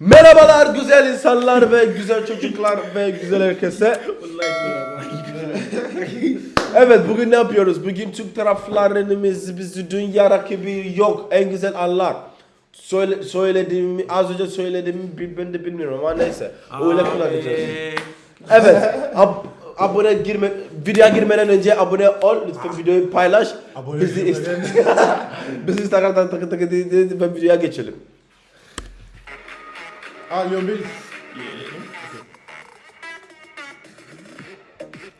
Merhabalar güzel insanlar ve güzel çocuklar ve güzel herkese. Evet bugün ne yapıyoruz? Bugün Türk taraflarımız bizi dünya rakibi yok. En güzel anlar. Söyle, söylediğimi az önce söylediğimi ben de bilmiyorum ama neyse. Öyle kullanacağız. Evet. ab- abone girme videoya girmeden önce abone ol lütfen videoyu paylaş. Abone bizi bizi Instagram'dan takı takı di- di- di- geçelim. Aa Leon Bailey.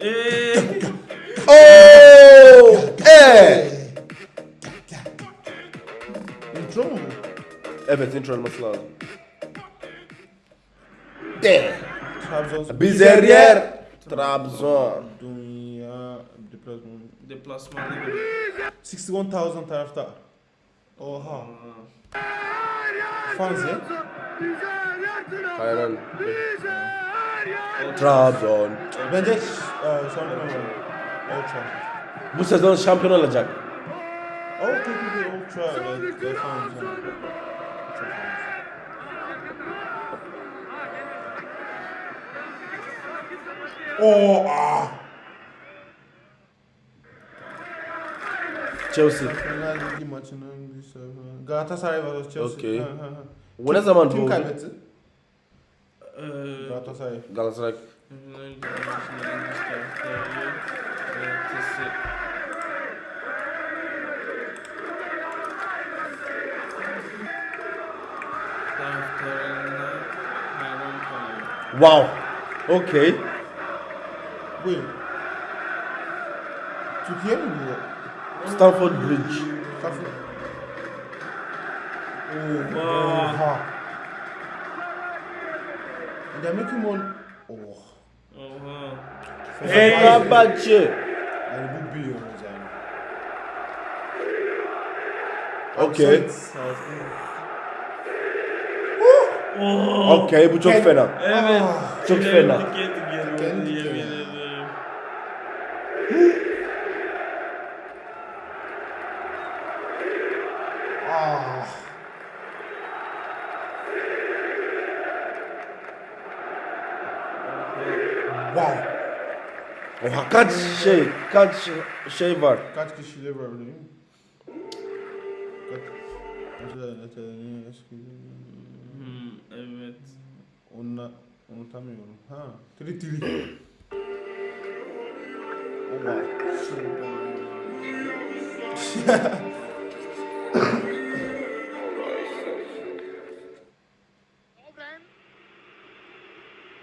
Eee Oo! Eh! Intro mu bu? Evet intro olması lazım. De. Trabzon. Biz her yer Trabzon. Dünya deplasman. deplasmanda 61,000 taraftar. Oha. Fans ya. Aynen. Trabzon. Bence e, Trafford. Bu sezon şampiyon olacak. Oh, okay, okay, Old Trafford. Evet, evet, fans ya. Çok fans. Oo, ah. Chelsea. Bir Galatasaray var o Chelsea. Okey. Ha, ha, ha. Bu ne zaman Kim bu? kaybetti? Galatasaray. Galatasaray. taraftarına hayran kalıyor. Wow. Okay. Buyurun. Türkiye mi bu? Stamford Bridge. Kafı. Oha. Oha. Demek ki mon... Oh. Oha. Fenerbahçe. Yani bu biliyoruz yani. Okay. Offside. Oha. Okay bu çok fena. Evet. Çok fena. Diken. yemin ederim. Ah. Wow. Oha kaç şey kaç şey var. Kaç kişiyle var değil mi? Kaç? Hmm, evet. Onunla unutamıyorum. Ha. Tri tri. Oha.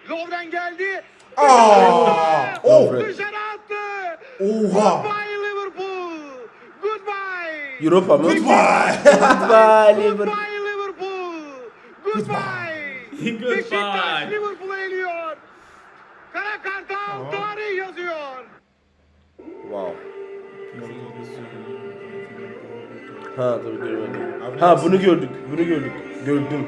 Lovren geldi. Aa! Oh! Dışarı attı. Oha! Goodbye Liverpool. Goodbye. Europa mı? Goodbye! Goodbye Liverpool. Goodbye. Goodbye. Goodbye. Beşiktaş Liverpool'u eliyor. Kara Kartal tarih yazıyor. Wow. Ha tabii görmedim. Ha bunu gördük. Bunu gördük. Gördüm.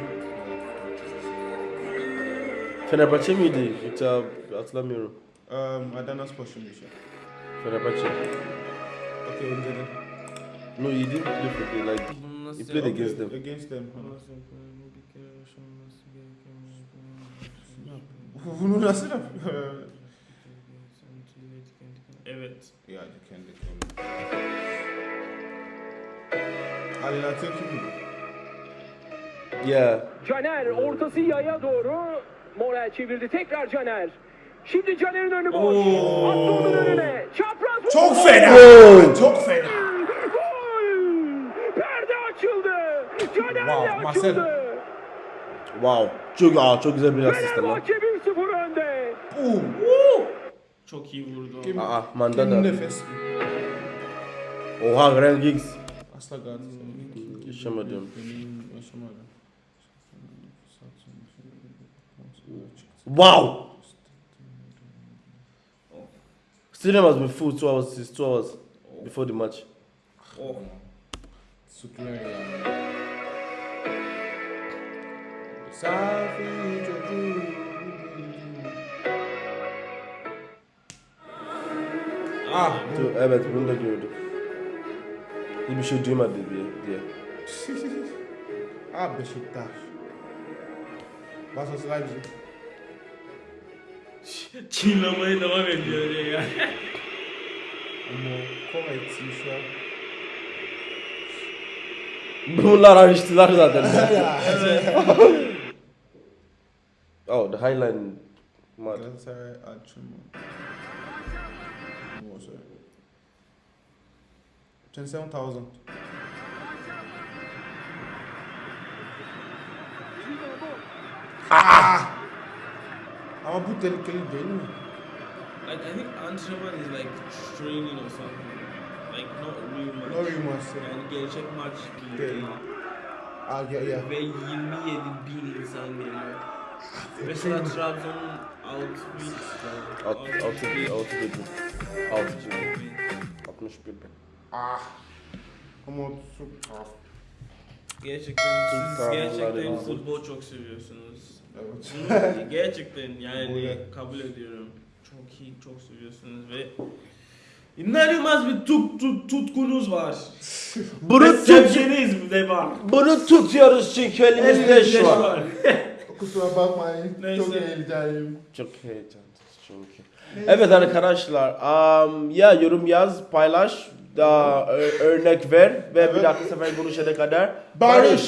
Fenerbahçe miydi? Yoksa hatırlamıyorum. um, Adana Spor şimdi şey. Fenerbahçe. Okay, önceden. No, he didn't play for the like. He played yap- against them. Against them. Bunu nasıl yapıyor? Evet. Yani kendi kendi. Ali Natır kim? Yeah. Caner ortası yaya doğru. Morel çevirdi tekrar Caner. Şimdi Caner'in önü boş. Oo. Attı onun önüne. Çapraz. Çok fena! Wow. Çok fena! Gol! Perde açıldı. Caner Wow, de Marcelo. açıldı. Wow. Çok aa çok güzel bir asist lan. Fenerbahçe 1-0 önde. Boom! Çok iyi vurdu. Kim? Aa Kim Mandanda. nefes? Oha Graham Giggs. Asla Galatasaray. Yaşamadım. Yaşamadım. Wow! Stadium has been full two hours since two hours before the match. Oh. Ah, to Herbert Brundegord. You be sure do my baby. Yeah. ah, Beşiktaş. Basası life? Çiğnemeye devam ediyor ya. Ama Kovacic şu an. Bunlar açtılar zaten. Oh, the Highline Mud. Galatasaray açımı. Ne olsa? 27,000. Ah! Ama bu tehlikeli değil mi? Like I think antrenman is like training or something. Like not real match. No real match, yeah. Yani gerçek maç Değil. değil. Ah, yeah, yeah. Ve 27 bin insan geliyor. Mesela Trabzon'un 60 Alt, altı, bin, altı bin. Altı bin. 61 bin. Ah! Ama çok Gerçekten siz gerçekten futbol çok seviyorsunuz. Evet. Bunu gerçekten yani kabul ediyorum. Çok iyi, çok seviyorsunuz ve inanılmaz bir tut, tut, tutkunuz var. Bunu Ve tut, sevginiz de var. bunu tutuyoruz çünkü elimizde Elinizde şu an. Kusura bakmayın. Neyse. Çok heyecanlıyım. Çok heyecanlı çünkü. Evet arkadaşlar, um, ya yorum yaz, paylaş, da ö- örnek ver ve bir dahaki sefer görüşene kadar Barış.